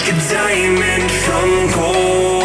like a diamond from gold.